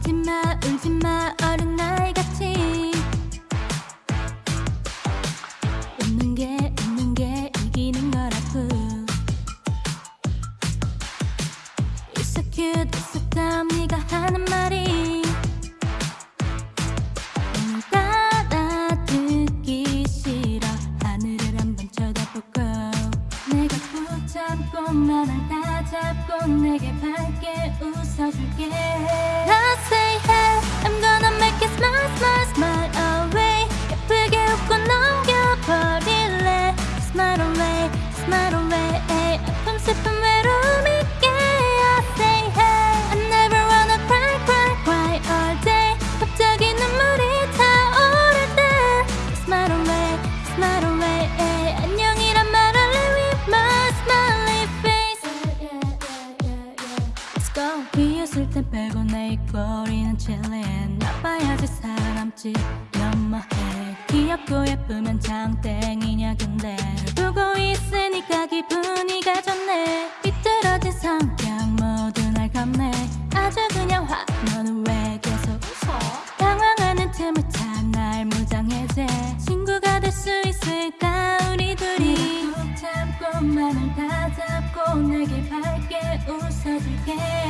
울지마 울지마 어린 잡고 나를 다 잡고 내게 밝게 웃어줄게 비웃을 땐 빼고 내 입꼬리는 chillin 나빠야지 살아남지 너무해. 귀엽고 예쁘면 장땡이냐 근데 널 보고 있으니까 기분이가 좋네. 삐뚤어진 성격 모두 날 겁내 아주 그냥 확 너는 왜 계속 웃어? 당황하는 틈을 타날 무장해제. 친구가 될 수 있을까 우리 둘이? 붙잡고 만을 다 잡고 내게 밝게 웃어줄게